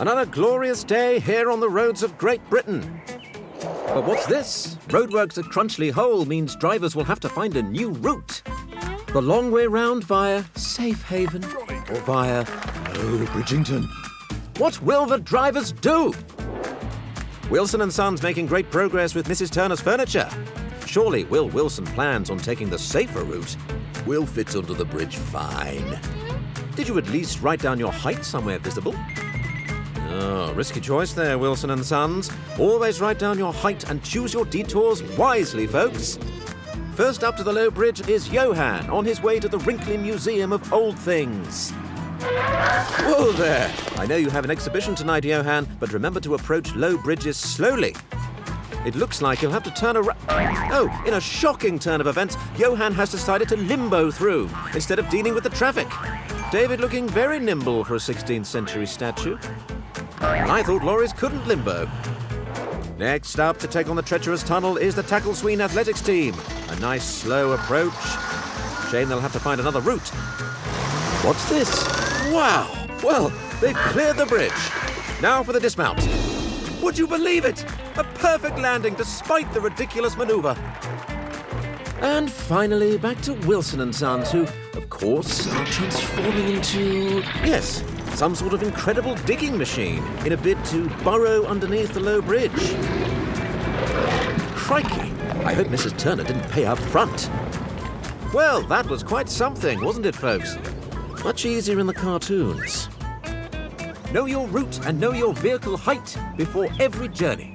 Another glorious day here on the roads of Great Britain. But what's this? Roadworks at Crunchley Hole means drivers will have to find a new route. The long way round via Safe Haven or via Oh Bridgington. What will the drivers do? Wilson and Sons making great progress with Mrs. Turner's furniture. Surely Will Wilson plans on taking the safer route. Will fits under the bridge fine. Did you at least write down your height somewhere visible? Oh, risky choice there, Wilson and Sons. Always write down your height and choose your detours wisely, folks. First up to the low bridge is Johan on his way to the Wrinkly Museum of Old Things. Whoa there! I know you have an exhibition tonight, Johan, but remember to approach low bridges slowly. It looks like you'll have to turn around. Oh, in a shocking turn of events, Johan has decided to limbo through instead of dealing with the traffic. David looking very nimble for a 16th century statue. I thought lorries couldn't limbo. Next up to take on the treacherous tunnel is the Tacklesween Athletics team. A nice slow approach. Shame they'll have to find another route. What's this? Wow! Well, they've cleared the bridge. Now for the dismount. Would you believe it? A perfect landing despite the ridiculous maneuver. And finally, back to Wilson and Sons, who, of course, are transforming into. Yes, some sort of incredible digging machine in a bid to burrow underneath the low bridge. Crikey! I hope Mrs. Turner didn't pay up front. Well, that was quite something, wasn't it, folks? Much easier in the cartoons. Know your route and know your vehicle height before every journey.